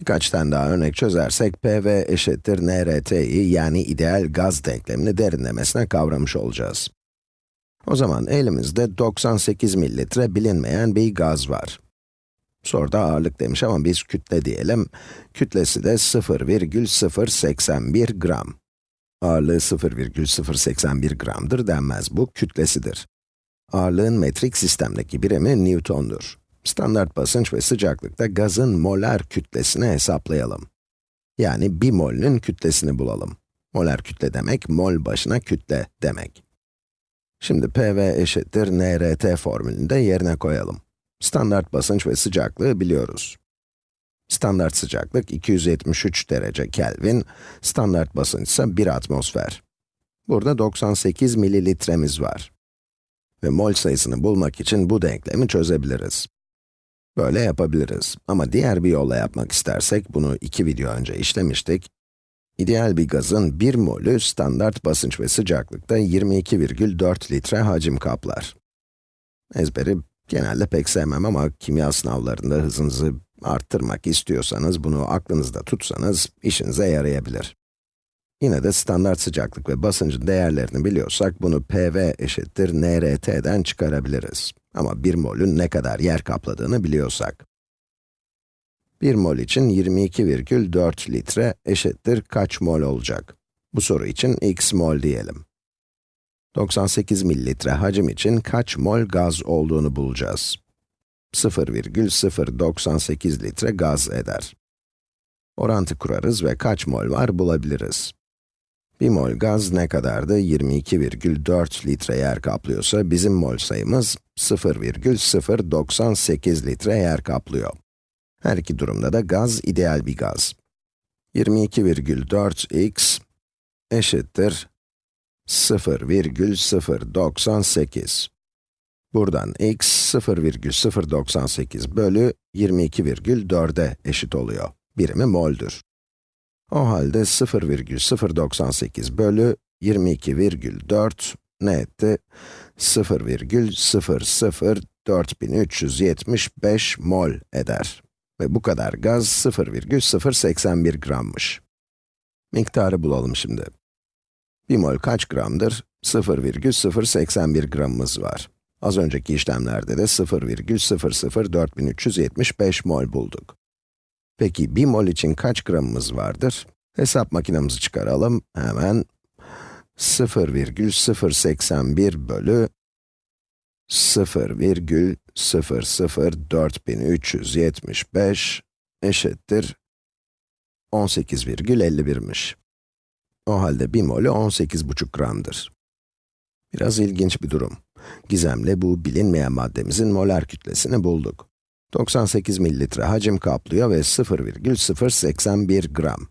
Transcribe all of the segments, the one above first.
Birkaç tane daha örnek çözersek, PV eşittir NRT'yi yani ideal gaz denklemini derinlemesine kavramış olacağız. O zaman elimizde 98 mililitre bilinmeyen bir gaz var. Soruda ağırlık demiş ama biz kütle diyelim. Kütlesi de 0,081 gram. Ağırlığı 0,081 gramdır denmez, bu kütlesidir. Ağırlığın metrik sistemdeki birimi Newton'dur. Standart basınç ve sıcaklıkta gazın molar kütlesini hesaplayalım. Yani 1 mol'ün kütlesini bulalım. Molar kütle demek, mol başına kütle demek. Şimdi PV eşittir NRT formülünü de yerine koyalım. Standart basınç ve sıcaklığı biliyoruz. Standart sıcaklık 273 derece Kelvin, standart basınç ise 1 atmosfer. Burada 98 mililitremiz var. Ve mol sayısını bulmak için bu denklemi çözebiliriz. Böyle yapabiliriz. Ama diğer bir yolla yapmak istersek, bunu iki video önce işlemiştik. İdeal bir gazın 1 molü standart basınç ve sıcaklıkta 22,4 litre hacim kaplar. Ezberi genelde pek sevmem ama kimya sınavlarında hızınızı arttırmak istiyorsanız, bunu aklınızda tutsanız işinize yarayabilir. Yine de standart sıcaklık ve basıncın değerlerini biliyorsak, bunu PV eşittir NRT'den çıkarabiliriz. Ama 1 molün ne kadar yer kapladığını biliyorsak. 1 mol için 22,4 litre eşittir kaç mol olacak? Bu soru için x mol diyelim. 98 mililitre hacim için kaç mol gaz olduğunu bulacağız. 0,098 litre gaz eder. Orantı kurarız ve kaç mol var bulabiliriz. 1 mol gaz ne kadardı? 22,4 litre yer kaplıyorsa, bizim mol sayımız 0,098 litre yer kaplıyor. Her iki durumda da gaz ideal bir gaz. 22,4x eşittir 0,098. Buradan x 0,098 bölü 22,4'e eşit oluyor. Birimi mol'dür. O halde 0,098 bölü 22,4 ne etti? 0,004375 mol eder. Ve bu kadar gaz 0,081 grammış. Miktarı bulalım şimdi. 1 mol kaç gramdır? 0,081 gramımız var. Az önceki işlemlerde de 0,004375 mol bulduk. Peki 1 mol için kaç gramımız vardır? Hesap makinemizi çıkaralım. Hemen 0,081 bölü 0,004375 eşittir 18,51'miş. O halde 1 molü 18,5 gramdır. Biraz ilginç bir durum. Gizemle bu bilinmeyen maddemizin molar kütlesini bulduk. 98 mililitre hacim kaplıyor ve 0,081 gram.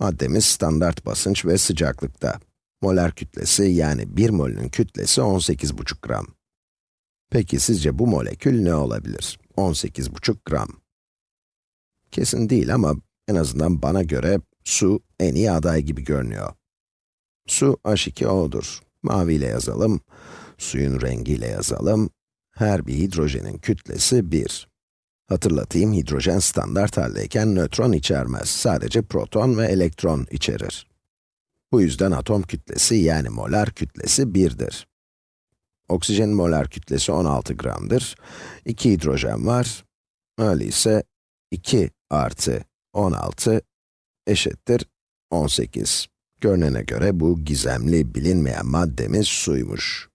Maddemiz standart basınç ve sıcaklıkta. Molar kütlesi yani 1 molünün kütlesi 18,5 gram. Peki sizce bu molekül ne olabilir? 18,5 gram. Kesin değil ama en azından bana göre su en iyi aday gibi görünüyor. Su H2O'dur. Maviyle yazalım. Suyun rengiyle yazalım. Her bir hidrojenin kütlesi 1. Hatırlatayım, hidrojen standart haldeyken nötron içermez. Sadece proton ve elektron içerir. Bu yüzden atom kütlesi yani molar kütlesi 1'dir. Oksijenin molar kütlesi 16 gramdır. 2 hidrojen var. Öyleyse 2 artı 16 eşittir 18. Görünene göre bu gizemli bilinmeyen maddemiz suymuş.